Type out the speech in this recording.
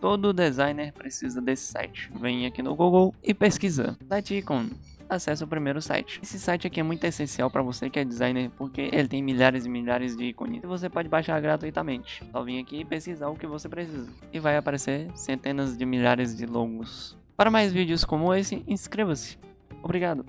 Todo designer precisa desse site. Vem aqui no Google e pesquisa. Site Icon. Acesse o primeiro site. Esse site aqui é muito essencial para você que é designer, porque ele tem milhares e milhares de ícones e você pode baixar gratuitamente. Só vir aqui e pesquisar o que você precisa. E vai aparecer centenas de milhares de logos. Para mais vídeos como esse, inscreva-se. Obrigado.